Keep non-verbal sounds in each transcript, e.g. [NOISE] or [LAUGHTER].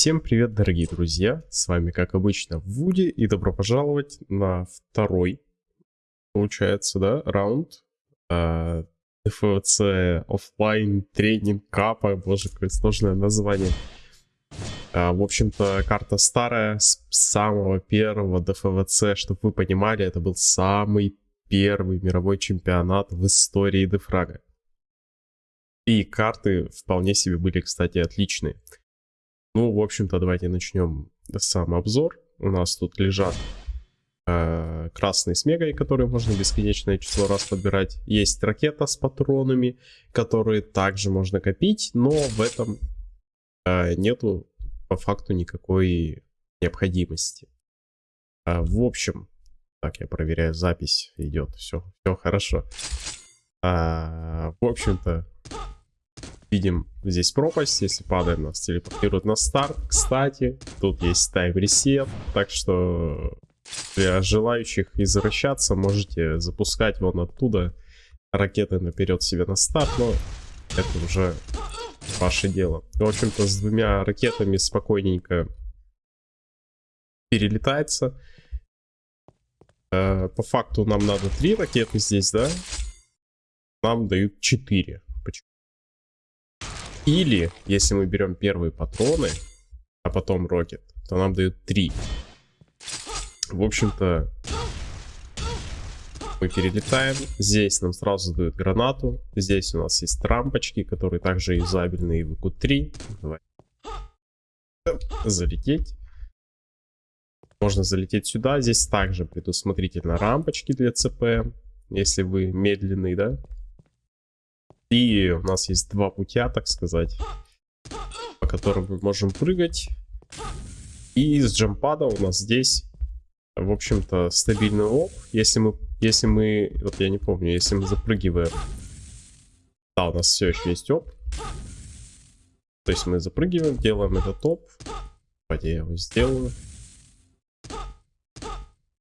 Всем привет, дорогие друзья! С вами, как обычно, Вуди, и добро пожаловать на второй, получается, да, раунд э, ДФЦ офлайн тренинг капа, боже, какое сложное название. Э, в общем-то, карта старая, с самого первого ДФВЦ, чтобы вы понимали, это был самый первый мировой чемпионат в истории Дефрага. И карты вполне себе были, кстати, отличные. Ну, в общем-то, давайте начнем сам обзор. У нас тут лежат э, красные с мегой, которые можно бесконечное число раз подбирать. Есть ракета с патронами, которые также можно копить, но в этом э, нету по факту никакой необходимости. Э, в общем, так, я проверяю, запись идет, все, все хорошо. Э, в общем-то, Видим здесь пропасть, если падаем, нас телепортируют на старт. Кстати, тут есть тайм-ресет, так что для желающих извращаться можете запускать вон оттуда ракеты наперед себе на старт, но это уже ваше дело. В общем-то, с двумя ракетами спокойненько перелетается. Э, по факту нам надо три ракеты здесь, да? Нам дают четыре. Или, если мы берем первые патроны, а потом рокет, то нам дают 3. В общем-то, мы перелетаем. Здесь нам сразу дают гранату. Здесь у нас есть рампочки, которые также юзабельны и в q 3 Давай. Залететь. Можно залететь сюда. Здесь также предусмотрительно рампочки для ЦП. Если вы медленный, да? И у нас есть два путя, так сказать, по которым мы можем прыгать. И из джампада у нас здесь, в общем-то, стабильный оп. Если мы, если мы, вот я не помню, если мы запрыгиваем, да, у нас все еще есть оп. То есть мы запрыгиваем, делаем этот оп. Давайте я его сделаю.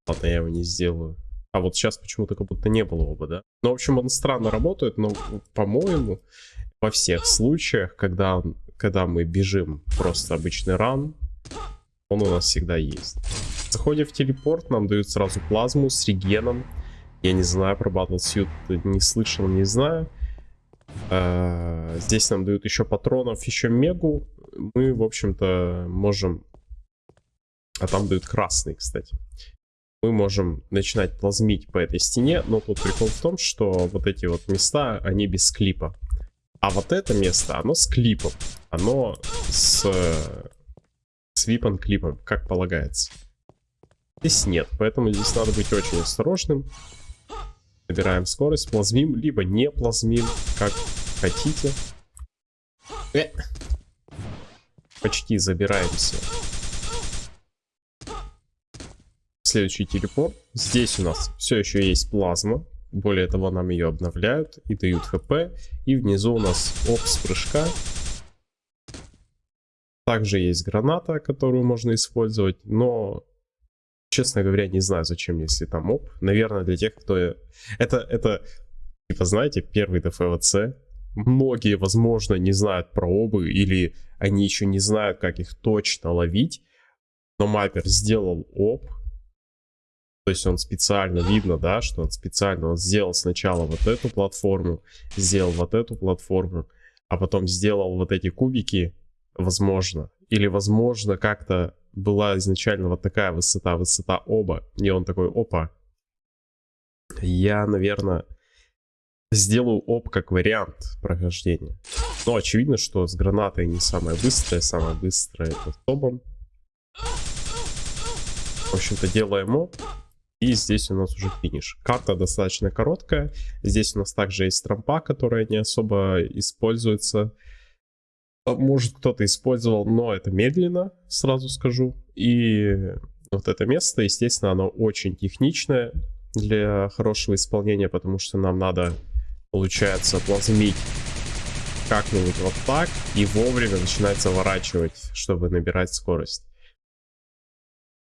Ладно, я его не сделаю. А вот сейчас почему-то как будто не было оба, да? Ну, в общем, он странно работает, но, по-моему, во всех случаях, когда, когда мы бежим просто обычный ран, он у нас всегда есть. Заходим в телепорт, нам дают сразу плазму с регеном. Я не знаю, про Battlesuit не слышал, не знаю. А, здесь нам дают еще патронов, еще мегу. Мы, в общем-то, можем... А там дают красный, кстати мы можем начинать плазмить по этой стене, но тут прикол в том, что вот эти вот места, они без клипа. А вот это место, оно с клипом. Оно с, с випан клипом, как полагается. Здесь нет, поэтому здесь надо быть очень осторожным. Набираем скорость, плазмим, либо не плазмим, как хотите. Э. Почти забираемся следующий телепорт. Здесь у нас все еще есть плазма. Более того, нам ее обновляют и дают хп. И внизу у нас опс прыжка. Также есть граната, которую можно использовать, но, честно говоря, не знаю, зачем, если там оп. Наверное, для тех, кто... Это, это типа, знаете, первый ДФВЦ. Многие, возможно, не знают про обы, или они еще не знают, как их точно ловить. Но Маппер сделал оп, то есть он специально, видно, да, что он специально, он сделал сначала вот эту платформу, сделал вот эту платформу, а потом сделал вот эти кубики, возможно. Или, возможно, как-то была изначально вот такая высота, высота оба. И он такой, опа. Я, наверное, сделаю оп как вариант прохождения. Но очевидно, что с гранатой не самое быстрое, самое быстрое это с обом. В общем-то, делаем оп. И здесь у нас уже финиш. Карта достаточно короткая. Здесь у нас также есть трампа, которая не особо используется. А, может кто-то использовал, но это медленно, сразу скажу. И вот это место, естественно, оно очень техничное для хорошего исполнения, потому что нам надо, получается, плазмить как-нибудь вот так и вовремя начинать заворачивать, чтобы набирать скорость.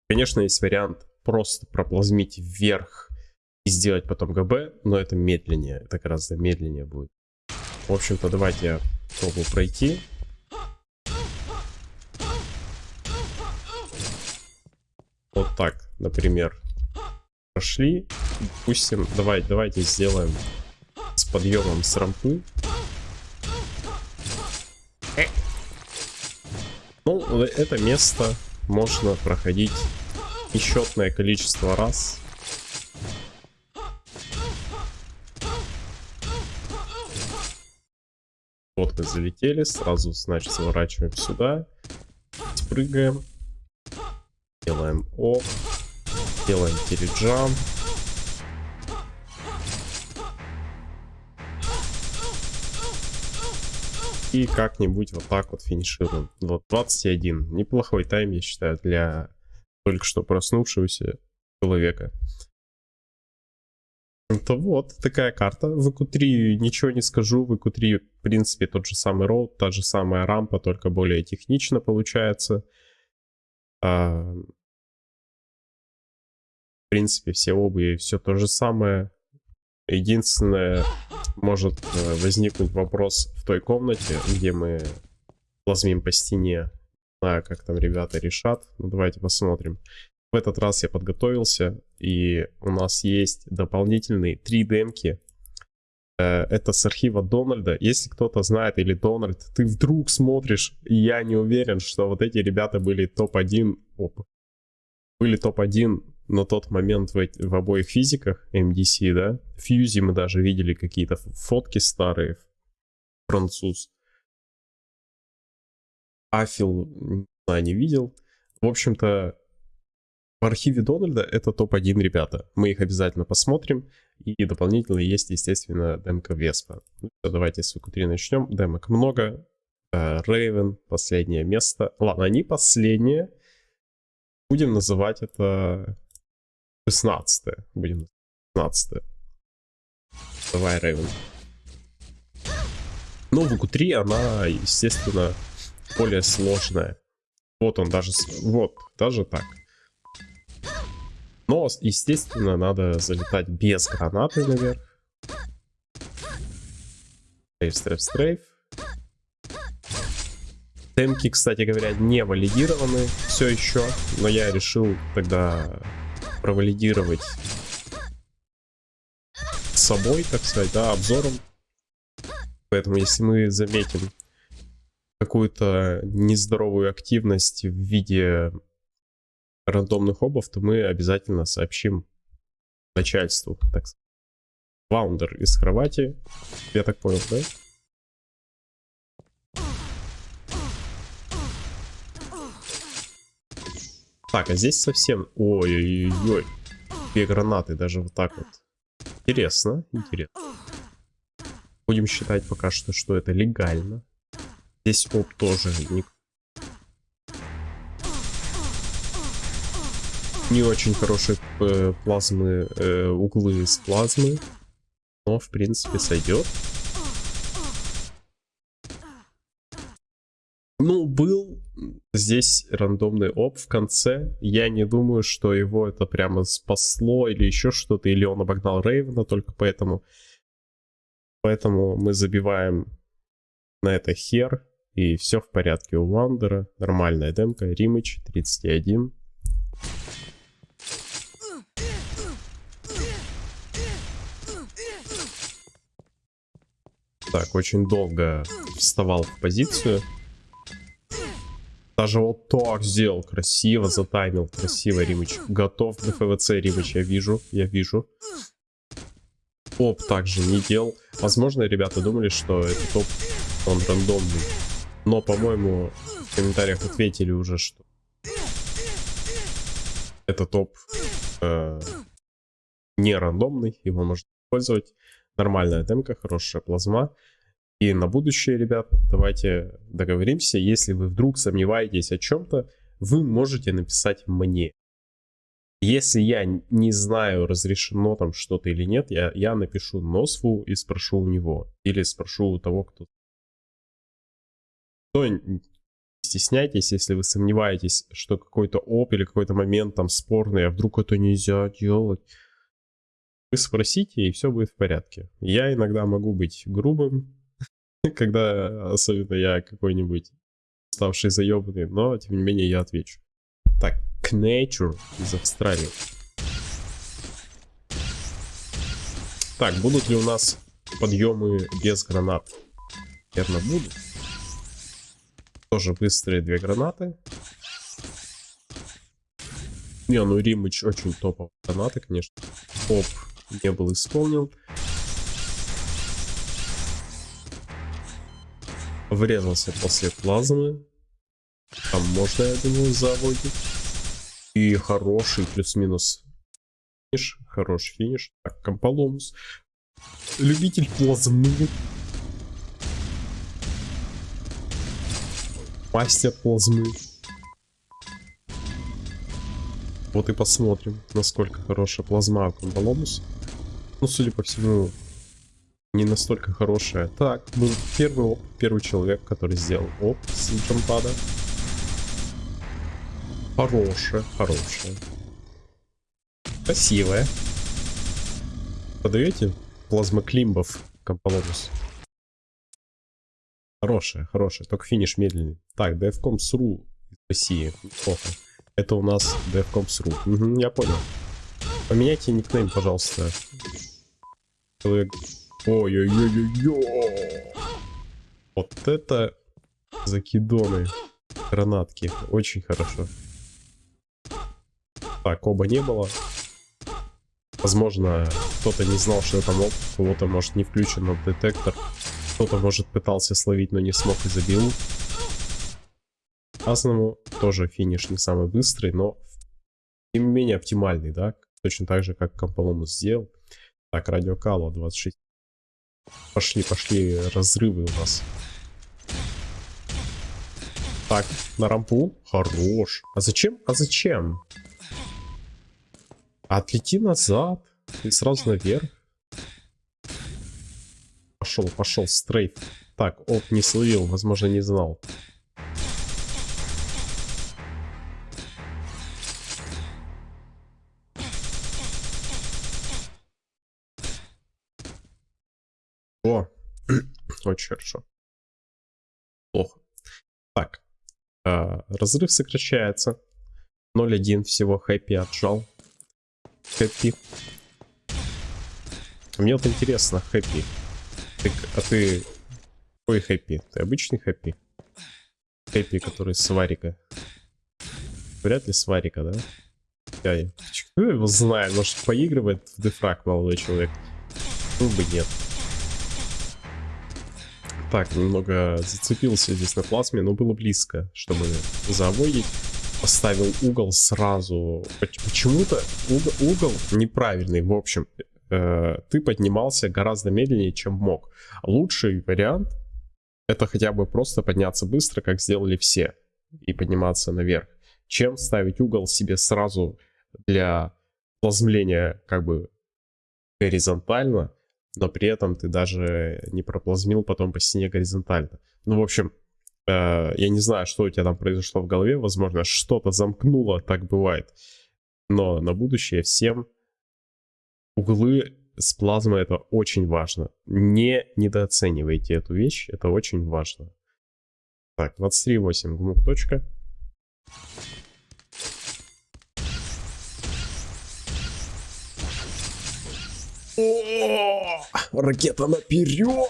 Конечно, есть вариант просто проплазмить вверх и сделать потом ГБ, но это медленнее, это гораздо медленнее будет. В общем-то, давайте я попробую пройти. Вот так, например, прошли. Допустим, давай, давайте сделаем с подъемом с рампы. Ну, это место можно проходить несчетное количество раз. Вот мы залетели, сразу, значит, сворачиваем сюда, спрыгаем, делаем оп, делаем теледжам. И как-нибудь вот так вот финишируем. Вот 21. Неплохой тайм, я считаю, для только что проснувшегося человека. То вот, такая карта. В EQ3 ничего не скажу. В EQ3, в принципе, тот же самый роут, та же самая рампа, только более технично получается. А... В принципе, все обуви, все то же самое. Единственное, может э, возникнуть вопрос в той комнате, где мы плазмим по стене. Знаю, как там ребята решат. Ну, давайте посмотрим. В этот раз я подготовился, и у нас есть дополнительные три демки. Э, это с архива Дональда. Если кто-то знает, или Дональд, ты вдруг смотришь, и я не уверен, что вот эти ребята были топ-1, были топ-1 на тот момент в, в обоих физиках MDC, да. Фьюзи мы даже видели какие-то фотки старые, француз. Афил, не знаю, не видел. В общем-то, в архиве Дональда это топ-1 ребята. Мы их обязательно посмотрим. И дополнительно есть, естественно, демка Веспа. Ну, давайте с VQ3 начнем. Демок много. Рейвен, последнее место. Ладно, они последние. Будем называть это 16 -е. Будем 16 -е. Давай, Рейвен. Ну, в VQ3 она, естественно, более сложная. Вот он даже... Вот, даже так. Но, естественно, надо залетать без гранаты наверх. Стрейф, стрейф, стрейф. Темки, кстати говоря, не валидированы все еще. Но я решил тогда провалидировать собой, так сказать, да, обзором. Поэтому, если мы заметим какую-то нездоровую активность в виде рандомных обов, то мы обязательно сообщим начальству, так сказать. Ваундер из кровати, я так понял, да? Так, а здесь совсем... Ой-ой-ой. Две гранаты, даже вот так вот. Интересно, интересно. Будем считать пока что, что это легально. Здесь оп тоже не не очень хорошие э, плазмы, э, углы с плазмы. Но, в принципе, сойдет. Ну, был здесь рандомный оп в конце. Я не думаю, что его это прямо спасло или еще что-то. Или он обогнал Рейвена только поэтому. Поэтому мы забиваем на это хер. И все в порядке у Вандера. Нормальная демка. Римыч 31. Так, очень долго вставал в позицию. Даже вот так сделал. Красиво затаймил. Красиво, Римыч. Готов до ФВЦ, Римыч. Я вижу. Я вижу. Топ также не делал. Возможно, ребята думали, что это топ, он рандомный. Но, по-моему, в комментариях ответили уже, что это топ э, не рандомный. Его можно использовать. Нормальная демка, хорошая плазма. И на будущее, ребят, давайте договоримся. Если вы вдруг сомневаетесь о чем-то, вы можете написать мне. Если я не знаю, разрешено там что-то или нет, я, я напишу Носфу и спрошу у него. Или спрошу у того, кто... То не стесняйтесь, если вы сомневаетесь, что какой-то оп или какой-то момент там спорный, а вдруг это нельзя делать. Вы спросите, и все будет в порядке. Я иногда могу быть грубым, [LAUGHS] когда особенно я какой-нибудь ставший заебанный, но тем не менее я отвечу. Так, Knature из Австралии. Так, будут ли у нас подъемы без гранат? Наверное, будут. Тоже быстрые две гранаты. Не, ну Римыч очень топовые гранаты, конечно. Оп, не был исполнен. Врезался после плазмы. Там можно, я думаю, заводить. И хороший плюс-минус финиш. Хороший финиш. Так, Комполомус. Любитель плазмы. Мастер плазмы. Вот и посмотрим, насколько хорошая плазма у Комполомус. Ну, судя по всему, не настолько хорошая. Так, был первый оп, первый человек, который сделал оп с джампада. Хорошая, хорошая. Красивая. Подаете плазмоклимбов Комполомус? Хорошая, хорошая. Только финиш медленный. Так, DFCOMS.ru из России. Неплохо. Это у нас DFCOMS.ru. Угу, я понял. Поменяйте никнейм, пожалуйста. Человек... Ой-ой-ой-ой-ой. Вот это закидоны. Гранатки. Очень хорошо. Так, оба не было. Возможно, кто-то не знал, что это моб. У кого-то, может, не включен детектор. Кто-то, может, пытался словить, но не смог и забил. Азному тоже финиш не самый быстрый, но тем не менее оптимальный, да? Точно так же, как Комполомус сделал. Так, радиокало 26. Пошли, пошли разрывы у нас. Так, на рампу. Хорош. А зачем? А зачем? Отлети назад. И сразу наверх. Пошел, пошел, стрейф. Так, оп, не словил, возможно, не знал. Очень хорошо. Плохо. Так, э, разрыв сокращается. 0-1 всего хэппи отжал. Хэппи. Мне вот интересно, хэппи. Ты, а ты какой хэппи? Ты обычный хэппи? Хэппи, который с варика. Вряд ли с да? Я, кто его знает? Может поигрывает в дефраг молодой человек? Ну бы нет. Так, немного зацепился здесь на плазме, но было близко, чтобы заводить. Поставил угол сразу. Почему-то угол, угол неправильный, в общем. Э, ты поднимался гораздо медленнее, чем мог. Лучший вариант это хотя бы просто подняться быстро, как сделали все, и подниматься наверх, чем ставить угол себе сразу для плазмления как бы горизонтально, но при этом ты даже не проплазмил потом по стене горизонтально. Ну, в общем, э, я не знаю, что у тебя там произошло в голове, возможно, что-то замкнуло, так бывает. Но на будущее всем углы с плазмой это очень важно. Не недооценивайте эту вещь, это очень важно. Так, 23.8, гмук точка. Ракета наперед!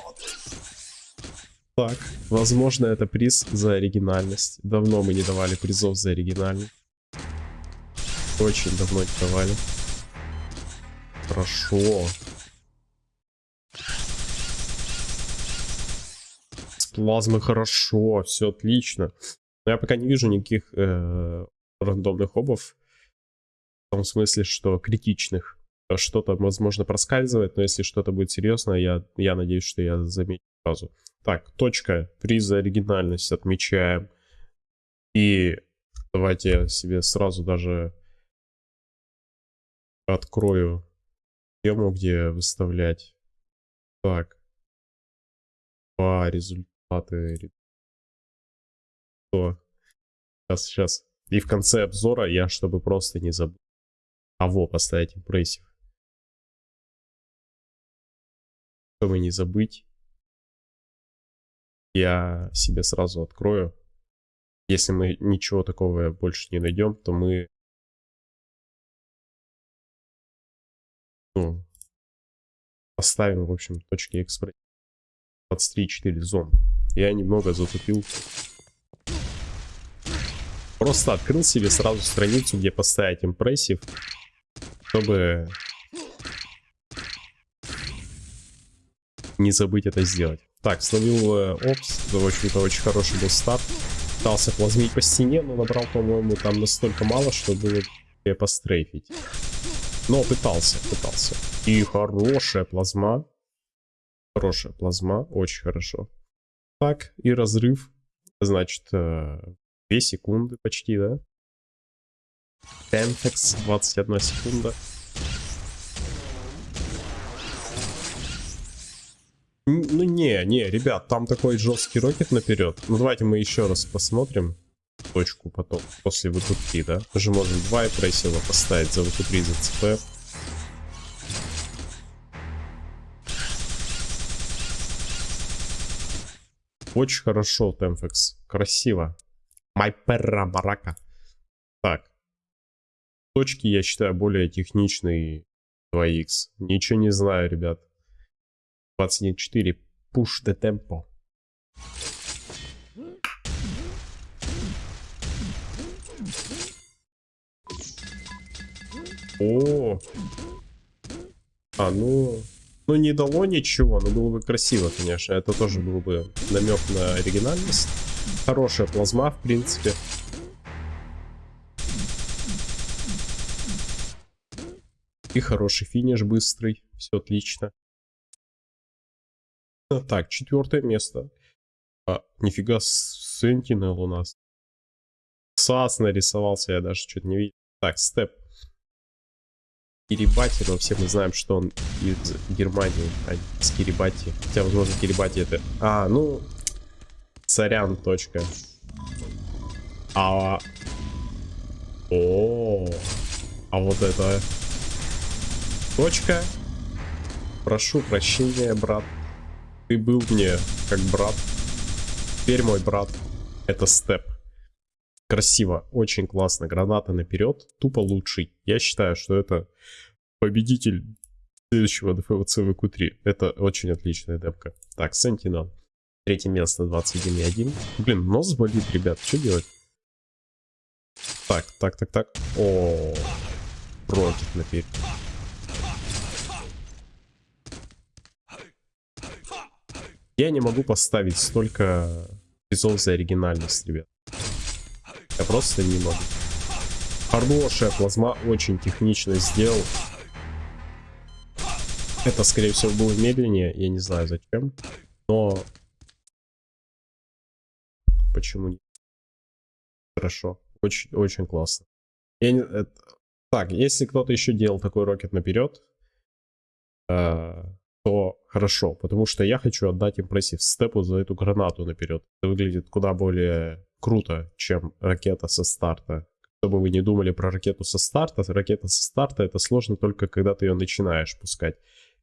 Так, возможно, это приз за оригинальность. Давно мы не давали призов за оригинальность. Очень давно не давали. Хорошо. С плазмы хорошо, все отлично. Но я пока не вижу никаких э, рандомных обов. В том смысле, что критичных. Что-то, возможно, проскальзывает, но если что-то будет серьезно, я, я надеюсь, что я замечу сразу. Так, точка, приз оригинальность отмечаем. И давайте я себе сразу даже открою тему, где выставлять. Так. Два результаты. Что? Сейчас, сейчас. И в конце обзора я, чтобы просто не забыть. А во, поставить импрессив. чтобы не забыть, я себе сразу открою. Если мы ничего такого больше не найдем, то мы ну, поставим, в общем, точки экспресс 23.4 зон. Я немного затупил. Просто открыл себе сразу страницу, где поставить импрессив, чтобы не забыть это сделать. Так, словил э, опс, в общем-то очень хороший был старт. Пытался плазмить по стене, но набрал, по-моему, там настолько мало, что было пострейфить. Но пытался, пытался. И хорошая плазма. Хорошая плазма, очень хорошо. Так, и разрыв. Значит, 2 э, секунды почти, да? Темпекс, 21 секунда. Ну не, не, ребят, там такой жесткий рокет наперед. Ну давайте мы еще раз посмотрим точку потом, после ВТ3, да? Мы же можем два импрессива поставить за ВТ3, за ЦП. Очень хорошо, Темфекс. Красиво. Майперра барака. Так. Точки, я считаю, более техничные 2х. Ничего не знаю, ребят. 21.4. Push the tempo. О, а, ну, ну не дало ничего, но было бы красиво, конечно. Это тоже был бы намек на оригинальность. Хорошая плазма, в принципе. И хороший финиш быстрый. Все отлично. [LAUGHS] Так, четвертое место. А, нифига, Sentinel у нас. САС нарисовался, я даже что-то не видел. Так, степ. Кирибати, но все мы знаем, что он из Германии, а не из Кирибати. Хотя, возможно, Кирибати это... А, ну... Царян, точка. А... О, а вот это... Точка. Прошу прощения, брат. Ты был мне как брат. Теперь мой брат. Это степ. Красиво, очень классно. Граната наперед, тупо лучший. Я считаю, что это победитель следующего ДФВЦ ВК-3. Это очень отличная демка. Так, Sentinel. Третье место 21.1. Блин, нос болит, ребят. Что делать? Так, так, так, так. О, против наперед. Я не могу поставить столько призов за оригинальность, ребят. Я просто не могу. Хорошая плазма, очень технично сделал. Это, скорее всего, было медленнее, я не знаю зачем. Но... Почему нет? Хорошо. Очень, очень классно. Я не... это... Так, если кто-то еще делал такой рокет наперед, э, то хорошо, потому что я хочу отдать impressive Степу за эту гранату наперед. Это выглядит куда более круто, чем ракета со старта. Чтобы вы не думали про ракету со старта, ракета со старта это сложно только когда ты ее начинаешь пускать.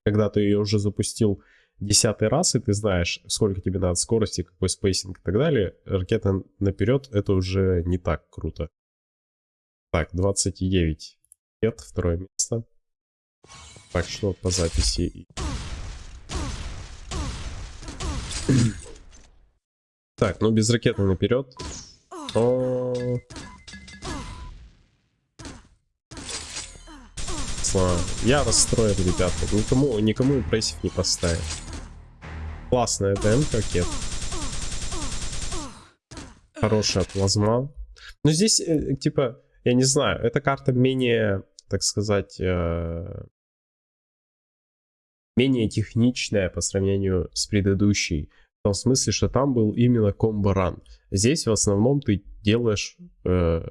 Когда ты ее уже запустил десятый раз, и ты знаешь, сколько тебе надо скорости, какой spacing и так далее, ракета наперед это уже не так круто. Так, 29 лет, второе место. Так, что по записи? Так, ну без ракеты наперед. О... Я расстроен, ребята. Никому, никому импрессив не поставил. Классная ДМ ракет. Хорошая плазма. Но здесь, э, типа, я не знаю, эта карта менее, так сказать, э, менее техничная по сравнению с предыдущей том смысле, что там был именно комбо-ран. Здесь в основном ты делаешь... Э,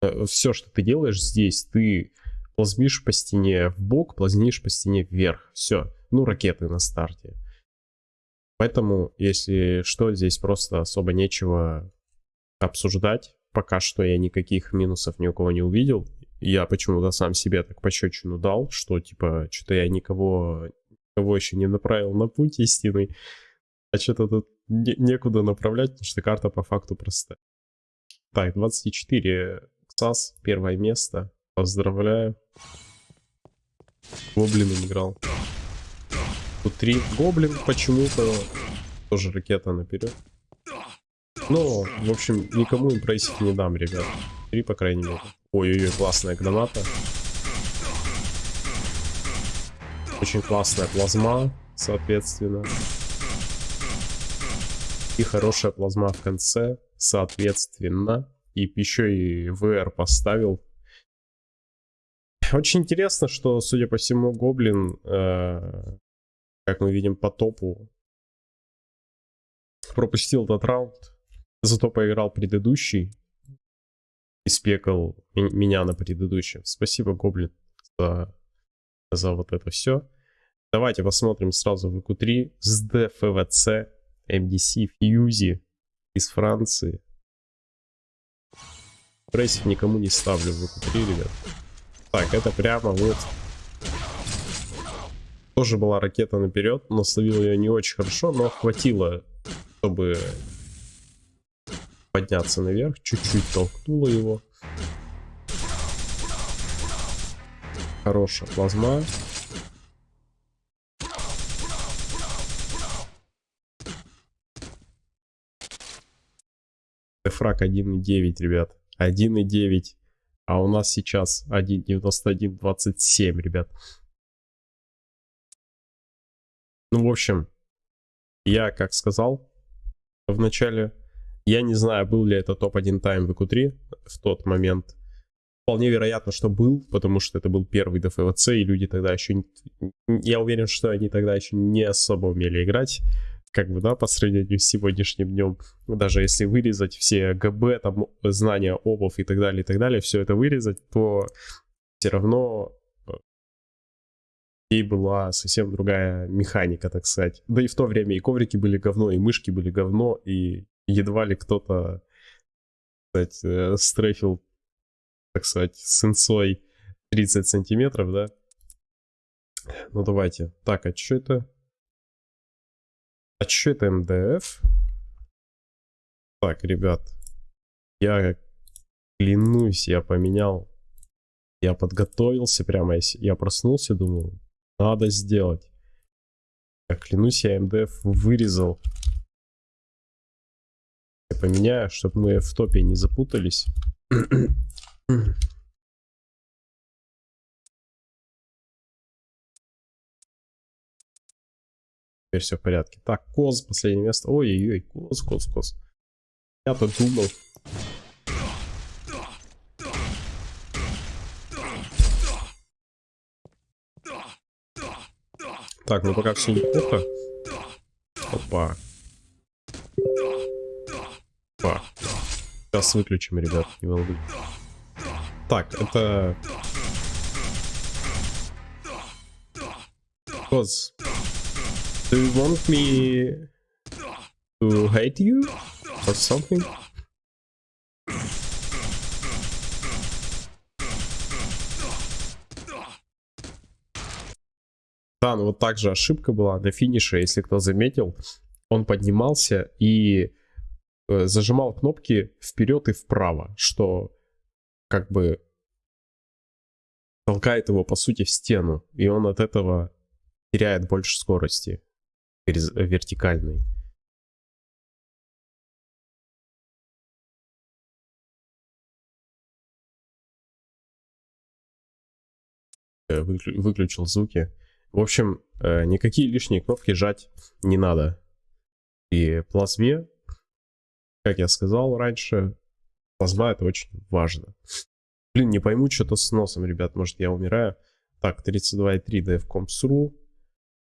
э, все, что ты делаешь здесь, ты плазмишь по стене в бок, плазмишь по стене вверх. Все. Ну, ракеты на старте. Поэтому, если что, здесь просто особо нечего обсуждать. Пока что я никаких минусов ни у кого не увидел. Я почему-то сам себе так пощечину дал, что типа, что-то я никого, никого еще не направил на путь истинный. А что-то тут не некуда направлять, потому что карта по факту простая. Так, 24 КСАС, первое место. Поздравляю. Гоблином играл. Тут три гоблин почему-то. Тоже ракета наперед. Но, в общем, никому импрессив не дам, ребят. Три, по крайней мере. Ой-ой-ой, классная граната. Очень классная плазма, соответственно. И хорошая плазма в конце, соответственно. И еще и VR поставил. Очень интересно, что, судя по всему, Гоблин, э, как мы видим по топу, пропустил этот раунд. Зато поиграл предыдущий. И спекал меня на предыдущем. Спасибо, Гоблин, за, за вот это все. Давайте посмотрим сразу в q 3 с DFVC MDC Fuse из Франции. Impressive никому не ставлю в Q3 ребят. Так, это прямо вот. Тоже была ракета наперед, но словил ее не очень хорошо, но хватило, чтобы подняться наверх. Чуть-чуть толкнуло его. Хорошая плазма. Фраг 1.9, ребят. 1.9. А у нас сейчас 1.91.27, ребят. Ну, в общем, я, как сказал в начале, я не знаю, был ли это топ-1 тайм в EQ3 в тот момент. Вполне вероятно, что был, потому что это был первый ДФВЦ, и люди тогда еще... Я уверен, что они тогда еще не особо умели играть как бы, да, по сравнению с сегодняшним днем, даже если вырезать все ГБ, там, знания обов и так далее, и так далее, все это вырезать, то все равно э, и была совсем другая механика, так сказать. Да и в то время и коврики были говно, и мышки были говно, и едва ли кто-то, кстати, э, стрейфил, так сказать, с инсой 30 сантиметров, да? Ну давайте. Так, а что это? Отчет МДФ. Так, ребят. Я клянусь, я поменял. Я подготовился прямо. Я проснулся, думаю, надо сделать. Я клянусь, я МДФ вырезал. Я поменяю, чтобы мы в топе не запутались. [CLEARS THROAT] Теперь все в порядке. Так, Коз, последнее место. Ой-ой-ой, Коз, Коз, Коз. Я тут думал. Так, ну пока все неплохо. Опа. Опа. Сейчас выключим, ребят, не волнуйтесь. Так, это... Коз. Do you want me to hate you or something? Да, ну вот так же ошибка была на финише, если кто заметил. Он поднимался и э, зажимал кнопки вперед и вправо, что как бы толкает его по сути в стену, и он от этого теряет больше скорости вертикальный. Э, выключил звуки. В общем, э, никакие лишние кнопки жать не надо. И плазме, как я сказал раньше, плазма это очень важно. Блин, не пойму что-то с носом, ребят, может я умираю. Так, 32.3 DFComs.ru.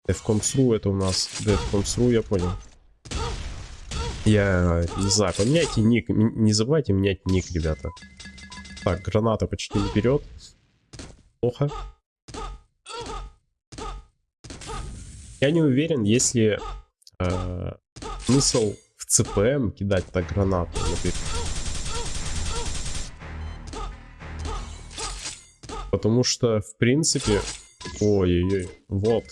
Defcoms.ru это у нас Defcoms.ru, я понял. Я не знаю, поменяйте ник, не забывайте менять ник, ребята. Так, граната почти вперед. Плохо. Я не уверен, если э, смысл в ЦПМ кидать так гранату. Например. Потому что, в принципе... Ой-ой-ой. Вот.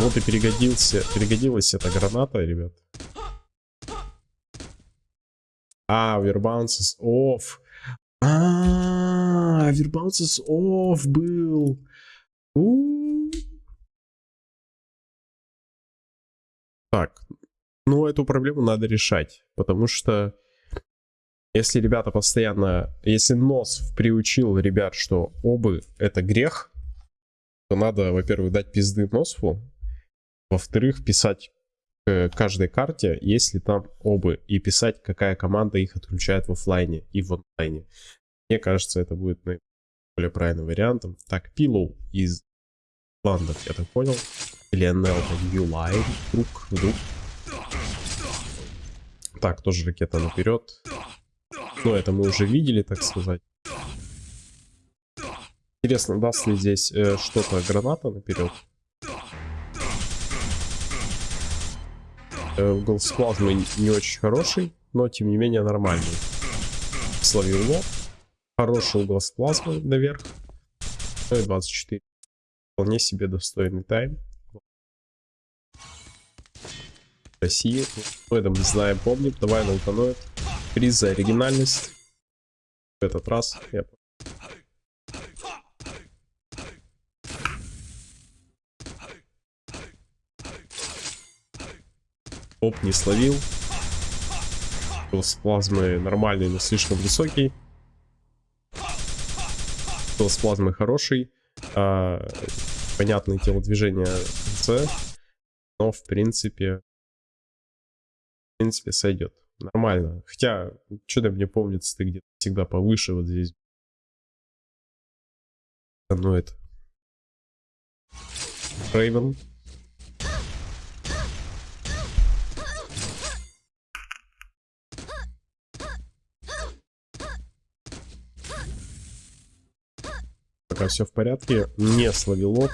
Вот и перегодился, перегодилась эта граната, ребят. А, Вербаунсис off. А, Вербаунсис off был. У. Так, ну эту проблему надо решать, потому что если ребята постоянно, если нос приучил ребят, что обы это грех, то надо, во-первых, дать пизды носу, во-вторых, писать к каждой карте, есть ли там обы, и писать, какая команда их отключает в офлайне и в онлайне. Мне кажется, это будет более правильным вариантом. Так, Пилоу из Ландов, я так понял. Или NL New вдруг, вдруг. Так, тоже ракета наперед. Ну, это мы уже видели, так сказать. Интересно, даст ли здесь э, что-то граната наперед? Угол с плазмой не очень хороший, но тем не менее нормальный. Словил лоб. Хороший угол с плазмой наверх. Ну и 24. Вполне себе достойный тайм. России. Мы знаем, помним. Давай на. Приз за оригинальность. В этот раз я Оп, не словил. С плазмой нормальный, но слишком высокий. С плазмой хороший. А, понятное телодвижение в конце. Но в принципе... В принципе сойдет. Нормально. Хотя, что-то мне помнится, ты где-то всегда повыше вот здесь. Ну это. Рейвен. Пока все в порядке. Не словило.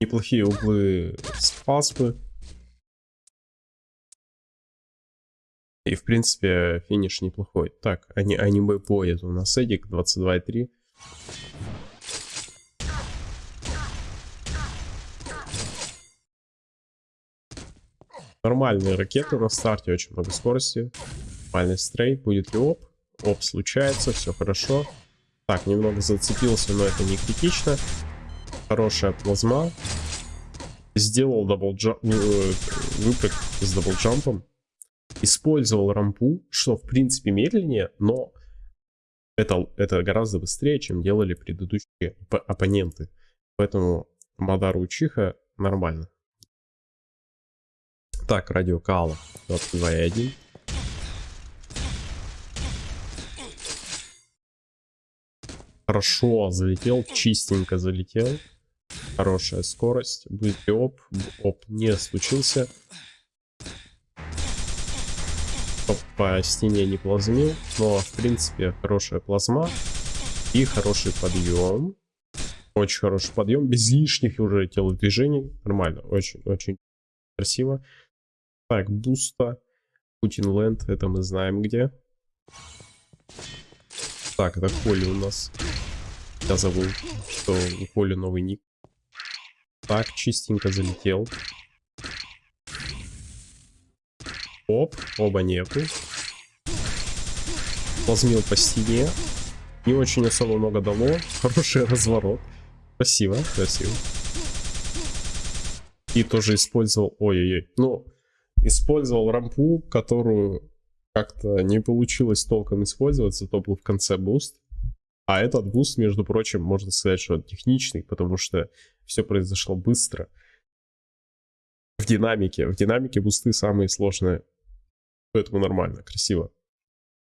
Неплохие углы спаспы. И, в принципе, финиш неплохой. Так, они, аниме поет у нас Эдик 22.3. Нормальные ракеты на старте, очень много скорости. Нормальный strafe. Будет ли OB? OB случается, все хорошо. Так, немного зацепился, но это не критично. Хорошая плазма. Сделал double jump, э, выпрыг с double jump ом. Использовал рампу, что в принципе медленнее, но это, это гораздо быстрее, чем делали предыдущие оппоненты. Поэтому Мадару Учиха нормально. Так, радио Кала 22.1. Хорошо залетел, чистенько залетел. Хорошая скорость. Будет оп? Оп не случился. Оп по стене не плазмил. Но, в принципе, хорошая плазма. И хороший подъем. Очень хороший подъем. Без лишних уже телодвижений. Нормально. Очень-очень красиво. Так, буста. Путин Ленд, это мы знаем где. Так, это Коли у нас. Я забыл, что у Коли новый ник. Так, чистенько залетел. Оп, оба нету. Плазмил по стене. Не очень особо много дало. Хороший разворот. Спасибо, спасибо. И тоже использовал... Ой-ой-ой. Ну, Использовал рампу, которую как-то не получилось толком использоваться, то был в конце буст. А этот буст, между прочим, можно сказать, что он техничный, потому что все произошло быстро. В динамике. В динамике бусты самые сложные. Поэтому нормально, красиво.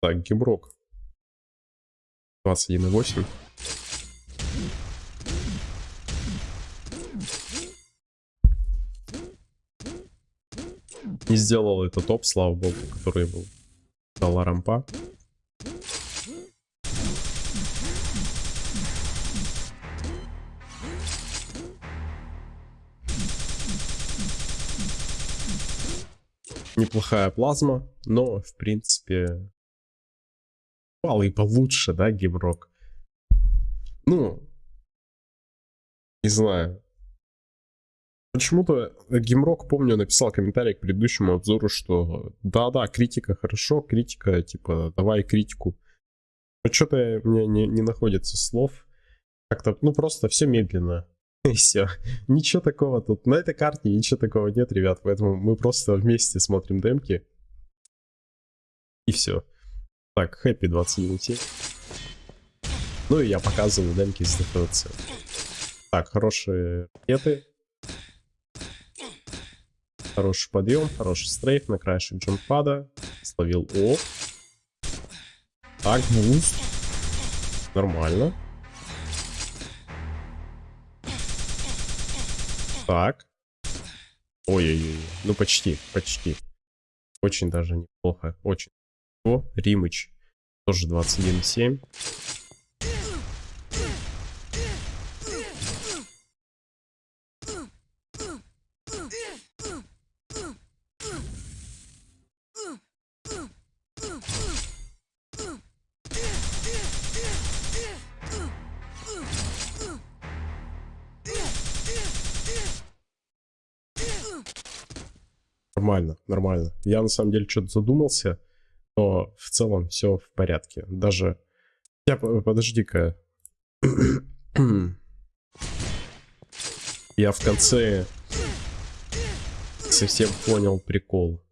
Так, гемрок. 21.8. Не сделал это топ, слава богу, который был дала рампа. Неплохая плазма, но, в принципе, пал и получше, да, геймрок. Ну, не знаю. Почему-то Гимрок, помню, написал комментарий к предыдущему обзору, что да-да, критика хорошо, критика, типа, давай критику. Но что-то мне не, не находится слов. Как-то, ну, просто все медленно. [LAUGHS] И все. Ничего такого тут. На этой карте ничего такого нет, ребят. Поэтому мы просто вместе смотрим демки. И все. Так, хэппи 21 Ну и я показываю демки с ДФЦ. Так, хорошие ракеты. Хороший подъем, хороший стрейф на краешек джампада. Словил О. Так, буст. Нормально. Так. Ой-ой-ой. Ну, почти, почти. Очень даже неплохо. Очень. О, Римыч. Тоже 21,7. Нормально, нормально. Я на самом деле что-то задумался, но в целом все в порядке. Даже... Я, подожди-ка. [CLEARS THROAT] Я в конце совсем понял прикол.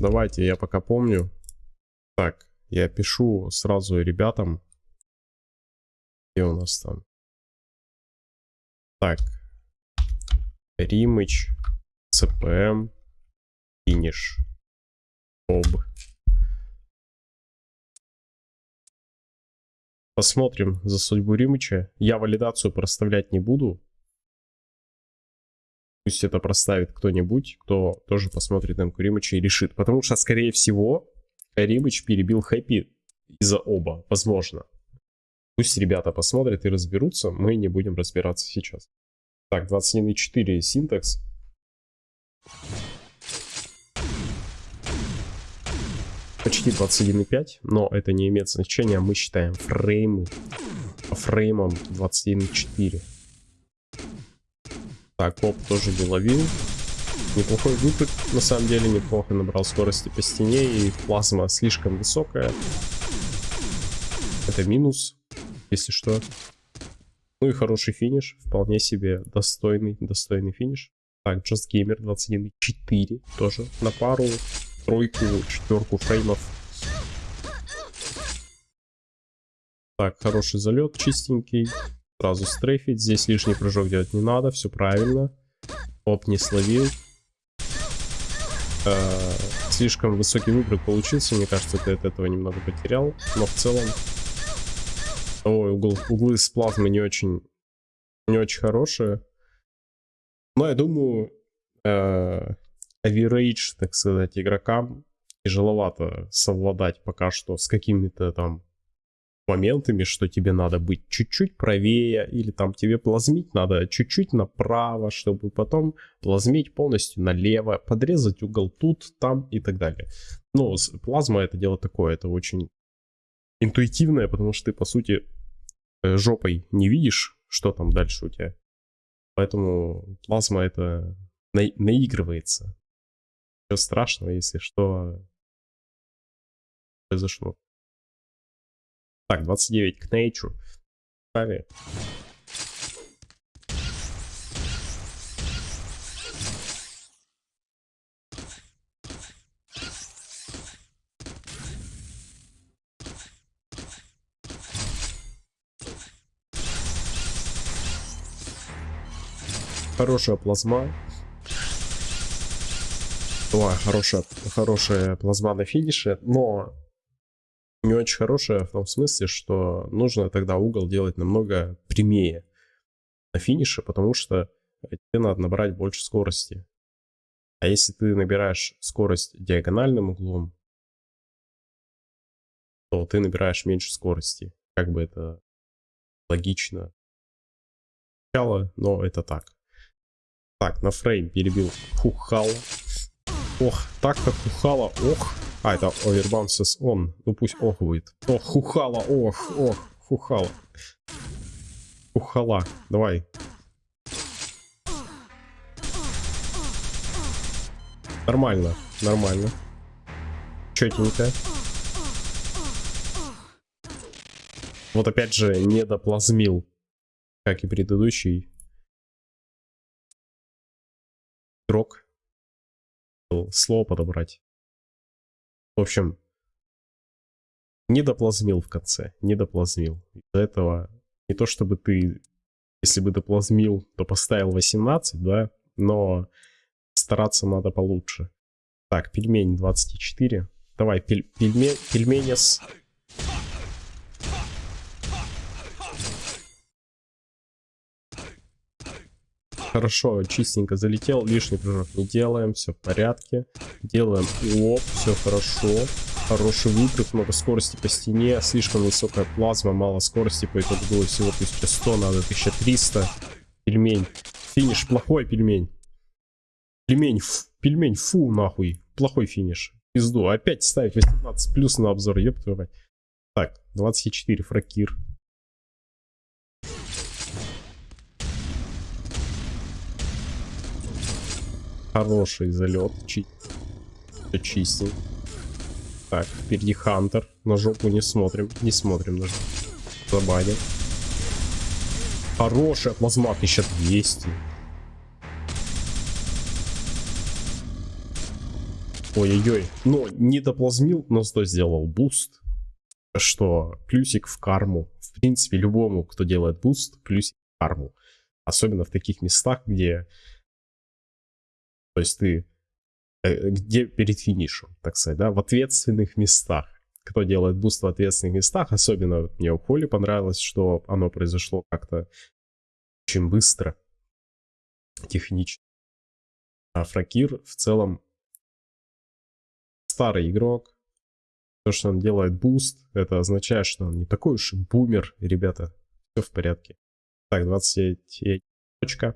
Давайте, я пока помню. Так, я пишу сразу ребятам. Где у нас там? Так. Римыч, ЦПМ, финиш, об. Посмотрим за судьбу Римыча. Я валидацию проставлять не буду. Пусть это проставит кто-нибудь, кто тоже посмотрит на Римыча и решит. Потому что, скорее всего, Римыч перебил Хэппи из-за оба. Возможно. Пусть ребята посмотрят и разберутся. Мы не будем разбираться сейчас. Так, 21.4 синтекс. Почти 21.5, но это не имеет значения. Мы считаем фреймы по фреймам 21.4. Так, поп тоже не ловил. Неплохой выпад, на самом деле, неплохо набрал скорости по стене, и плазма слишком высокая. Это минус, если что. Ну и хороший финиш, вполне себе достойный, достойный финиш. Так, Just Gamer 21.4 тоже на пару, тройку, четверку фреймов. Так, хороший залет, чистенький. Сразу стрейфить. Здесь лишний прыжок делать не надо. Все правильно. Оп, не словил. Э, слишком высокий выброс получился. Мне кажется, ты от этого немного потерял. Но в целом... Ой, угол, углы с плазмы не очень, не очень хорошие. Но я думаю, э, average, так сказать, игрокам тяжеловато совладать пока что с какими-то там моментами, что тебе надо быть чуть-чуть правее, или там тебе плазмить надо чуть-чуть направо, чтобы потом плазмить полностью налево, подрезать угол тут, там и так далее. Ну, плазма это дело такое, это очень интуитивное, потому что ты, по сути, э, жопой не видишь, что там дальше у тебя. Поэтому плазма это на наигрывается. Ничего страшного, если что произошло. Так, 29 к Нейчу. Стави. Хорошая плазма. Ой, хорошая, хорошая плазма на финише, но не очень хорошая в том смысле, что нужно тогда угол делать намного прямее на финише, потому что тебе надо набрать больше скорости. А если ты набираешь скорость диагональным углом, то ты набираешь меньше скорости. как бы это логично. Начало, но это так. Так, на фрейм перебил Хухала. Ох, так как Хухала, ох. А, это Overbounces он. Ну пусть ох будет. Ох, Хухала, ох, ох, Хухала. Хухала, давай. Нормально, нормально. Четенько. Вот опять же, не доплазмил, как и предыдущий игрок. Слово подобрать. В общем, не доплазмил в конце, не доплазмил. Из-за этого не то чтобы ты, если бы доплазмил, то поставил 18, да, но стараться надо получше. Так, пельмень 24. Давай, пель, пельме, пельмени с Хорошо, чистенько залетел, лишний прыжок не делаем, все в порядке. Делаем оп, все хорошо. Хороший выпрыг, много скорости по стене, слишком высокая плазма, мало скорости, поэтому было всего 1100, надо 1300. Пельмень. Финиш, плохой пельмень. Пельмень, фу, пельмень, фу, нахуй. Плохой финиш. Пизду. Опять ставить 18 плюс на обзор, ёб твою мать. Так, 24 фракир. Хороший залет. Чи... Чистенько. Так, впереди Хантер. На жопу не смотрим. Не смотрим на жопу. Забаним. Хорошая плазма 1200. Ой-ой-ой. Но не доплазмил, но зато сделал буст. Что плюсик в карму. В принципе, любому, кто делает буст, плюсик в карму. Особенно в таких местах, где то есть ты э, где перед финишем, так сказать, да, в ответственных местах. Кто делает буст в ответственных местах, особенно вот мне у Коли понравилось, что оно произошло как-то очень быстро, технично. А Фракир в целом старый игрок. То, что он делает буст, это означает, что он не такой уж и бумер, ребята. Все в порядке. Так, 29 точка.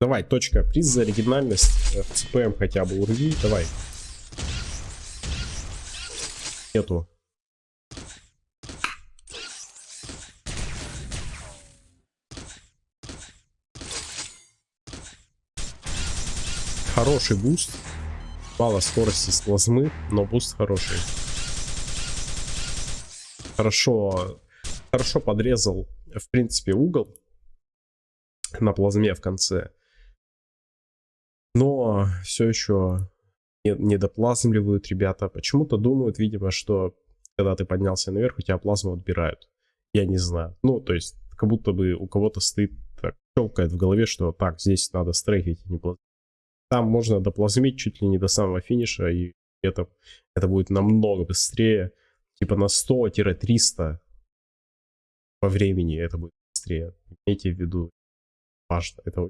Давай, точка. Приз за оригинальность. В ЦПМ хотя бы урви. Давай. Нету. Хороший буст. Мало скорости с плазмы, но буст хороший. Хорошо, хорошо подрезал, в принципе, угол на плазме в конце но все еще не, доплазмливают ребята. Почему-то думают, видимо, что когда ты поднялся наверх, у тебя плазму отбирают. Я не знаю. Ну, то есть, как будто бы у кого-то стоит, так, щелкает в голове, что так, здесь надо стрейфить, а не плазмить. Там можно доплазмить чуть ли не до самого финиша, и это, это будет намного быстрее. Типа на 100-300 по времени это будет быстрее. Имейте в виду, важно, это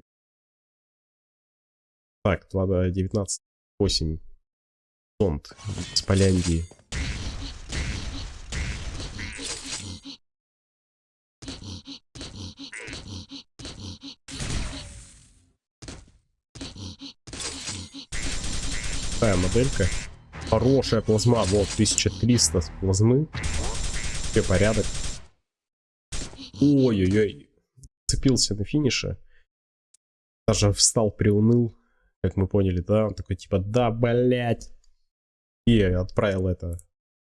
так, 2 19, 8. Зонд с Поляндии. Такая моделька. Хорошая плазма. Вот, 1300 плазмы. Все порядок. Ой-ой-ой. Цепился на финише. Даже встал, приуныл как мы поняли, да, он такой типа, да, блять, и отправил это.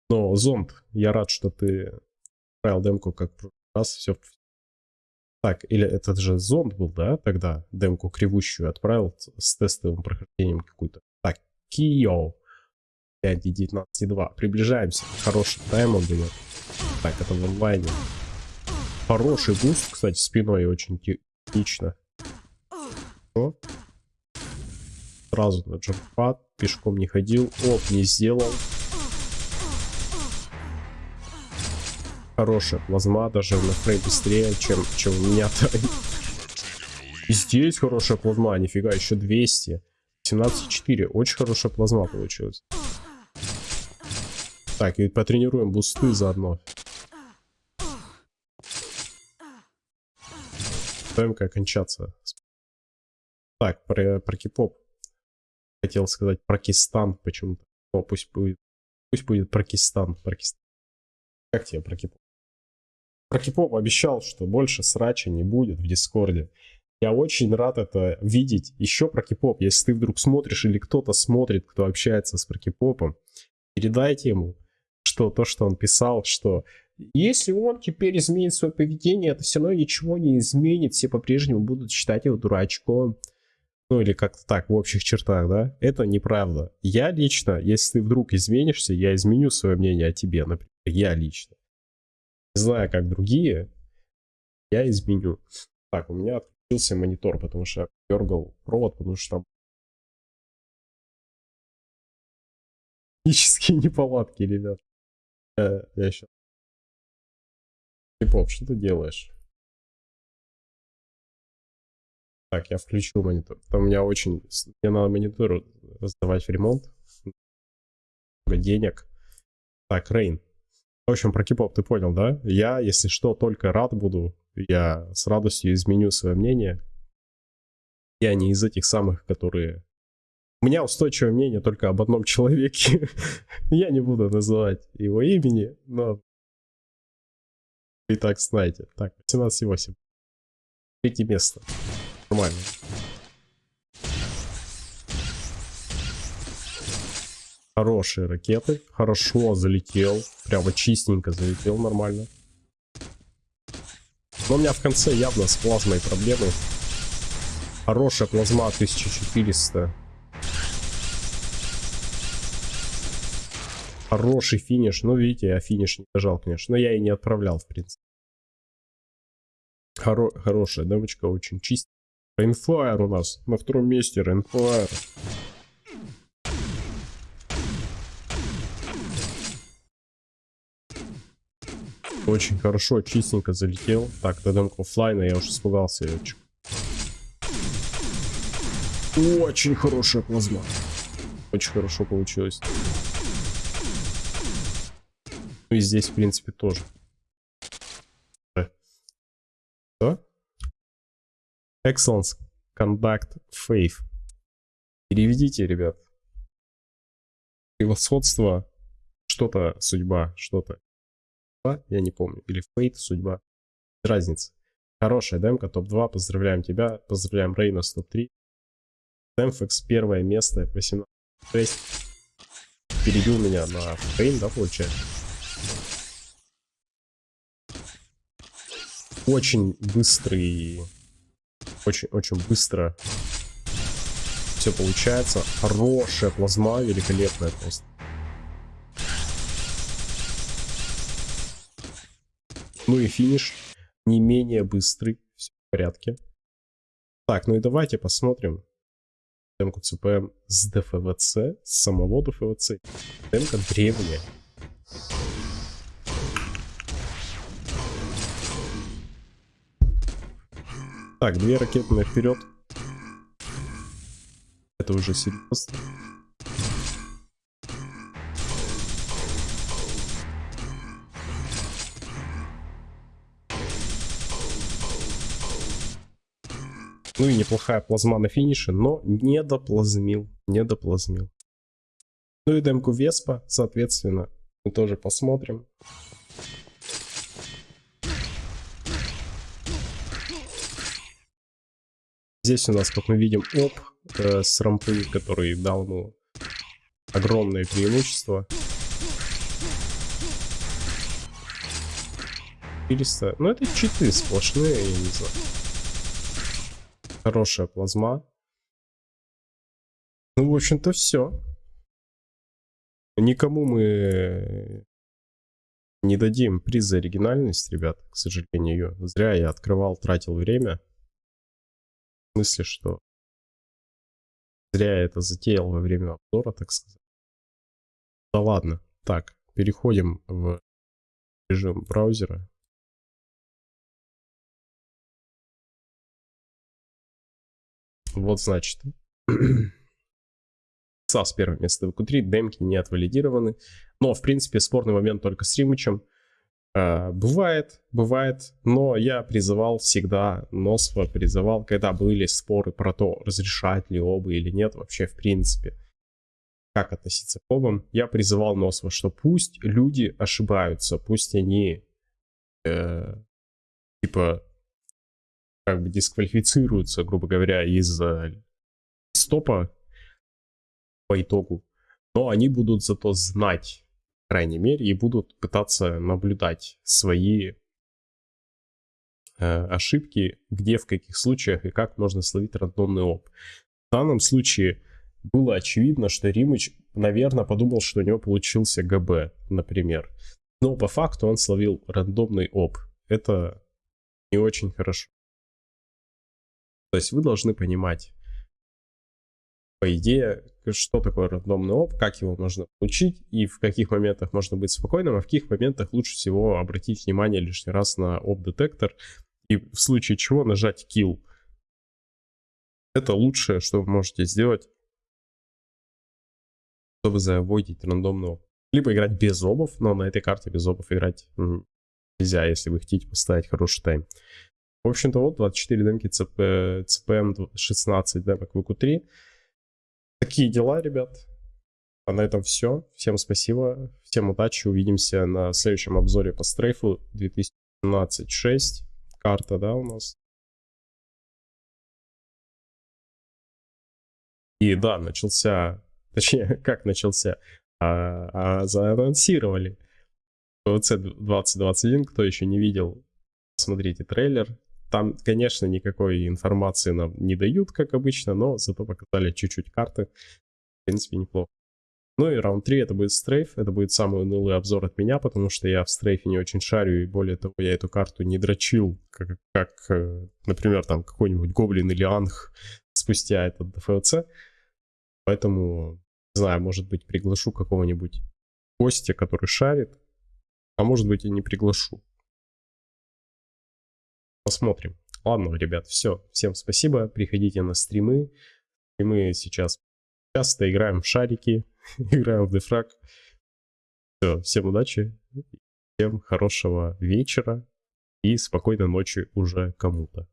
Но зонд, я рад, что ты отправил демку как раз, все. Так, или этот же зонд был, да, тогда демку кривущую отправил с тестовым прохождением какую-то. Так, Кио. 5.19.2. Приближаемся. Хороший тайм он дает. Так, это в онлайне. Хороший буст, кстати, спиной очень технично. Что? Сразу на джампад. Пешком не ходил. Оп, не сделал. Хорошая плазма, даже на фрейм быстрее, чем, чем у меня-то. [LAUGHS] И здесь хорошая плазма, нифига, еще 200. 17,4, очень хорошая плазма получилась. Так, и потренируем бусты заодно. ДМК кончаться. Так, про, про кипоп. Хотел сказать Пакистан почему-то. О, пусть будет. Пусть будет Пакистан. Пакистан. Как тебе про кипоп? Про кипоп обещал, что больше срача не будет в Дискорде. Я очень рад это видеть. Еще про кипоп. Если ты вдруг смотришь или кто-то смотрит, кто общается с прокипопом, передайте ему, что то, что он писал, что если он теперь изменит свое поведение, это все равно ничего не изменит. Все по-прежнему будут считать его дурачком. Ну или как-то так, в общих чертах, да? Это неправда. Я лично, если ты вдруг изменишься, я изменю свое мнение о тебе, например. Я лично. Не знаю, как другие, я изменю. Так, у меня отключился монитор, потому что я дергал провод, потому что там технические [LAUGHS] неполадки, ребят. Я, я сейчас... Поп, что ты делаешь? Так, я включил монитор. Там у меня очень... Мне надо монитор сдавать в ремонт. Много денег. Так, Рейн. В общем, про кипоп ты понял, да? Я, если что, только рад буду. Я с радостью изменю свое мнение. Я не из этих самых, которые... У меня устойчивое мнение только об одном человеке. [LAUGHS] Я не буду называть его имени, но... И так знаете. Так, 18,8. Третье место. Нормально. Хорошие ракеты. Хорошо залетел. Прямо чистенько залетел нормально. Но у меня в конце явно с плазмой проблемы. Хорошая плазма 1400. Хороший финиш. Ну, видите, я финиш не дожал, конечно. Но я и не отправлял, в принципе. Хоро хорошая демочка, очень чистая. Рейнфайр у нас на втором месте. Рейнфайр. Очень хорошо, чистенько залетел. Так, та демка оффлайна, я уже испугался. Очень хорошая плазма. Очень хорошо получилось. Ну и здесь, в принципе, тоже. Что? Excellence, Conduct, Faith. Переведите, ребят. Превосходство, что-то судьба, что-то. Я не помню. Или Fate, судьба. Разница. Хорошая демка, топ-2. Поздравляем тебя. Поздравляем Рейна с топ-3. Демфекс первое место, 18 6. Перебил меня на фрейм, да, получается? Очень быстрый очень-очень быстро все получается. Хорошая плазма, великолепная просто. Ну и финиш не менее быстрый. Все в порядке. Так, ну и давайте посмотрим демку ЦПМ с ДФВЦ, с самого ДФВЦ. Демка древняя. Так, две ракеты вперед. Это уже серьезно. Ну и неплохая плазма на финише, но не доплазмил, не доплазмил. Ну и демку Веспа, соответственно, мы тоже посмотрим. Здесь у нас, как мы видим, оп э, с рампы, который дал ему огромное преимущество. 400. Ну, это читы сплошные, я не знаю. Хорошая плазма. Ну, в общем-то, все. Никому мы не дадим приз за оригинальность, ребят, к сожалению. Зря я открывал, тратил время смысле, что зря я это затеял во время обзора, так сказать. Да ладно. Так, переходим в режим браузера. Вот значит. САС первое место в Q3, демки не отвалидированы. Но, в принципе, спорный момент только с Римычем. Э, бывает, бывает, но я призывал всегда, Носфа призывал, когда были споры про то, разрешать ли оба или нет вообще в принципе, как относиться к обам, я призывал Носфа, что пусть люди ошибаются, пусть они э, типа как бы дисквалифицируются, грубо говоря, из э, стопа по итогу, но они будут зато знать, крайней мере, и будут пытаться наблюдать свои э, ошибки, где, в каких случаях и как можно словить рандомный оп. В данном случае было очевидно, что Римыч, наверное, подумал, что у него получился ГБ, например. Но по факту он словил рандомный оп. Это не очень хорошо. То есть вы должны понимать, по идее, что такое рандомный оп, как его можно получить и в каких моментах можно быть спокойным, а в каких моментах лучше всего обратить внимание лишний раз на оп-детектор и в случае чего нажать kill. Это лучшее, что вы можете сделать, чтобы заводить рандомный оп. Либо играть без обов, но на этой карте без обов играть нельзя, если вы хотите поставить хороший тайм. В общем-то, вот 24 демки CP, CPM 16 демок в q 3 Такие дела, ребят. А на этом все. Всем спасибо. Всем удачи. Увидимся на следующем обзоре по стрейфу 2017-6. Карта, да, у нас. И да, начался, точнее, [LAUGHS] как начался, а, а заанонсировали PVC 2021, кто еще не видел, смотрите трейлер, там, конечно, никакой информации нам не дают, как обычно, но зато показали чуть-чуть карты. В принципе, неплохо. Ну и раунд 3 это будет стрейф, это будет самый унылый обзор от меня, потому что я в стрейфе не очень шарю, и более того, я эту карту не дрочил, как, как э, например, там какой-нибудь Гоблин или Анх спустя этот ДФЛЦ. Поэтому, не знаю, может быть, приглашу какого-нибудь гостя, который шарит, а может быть и не приглашу. Посмотрим. Ладно, ребят, все. Всем спасибо. Приходите на стримы. И мы сейчас часто играем в шарики, [LAUGHS] играем в дефраг. Все, всем удачи. Всем хорошего вечера и спокойной ночи уже кому-то.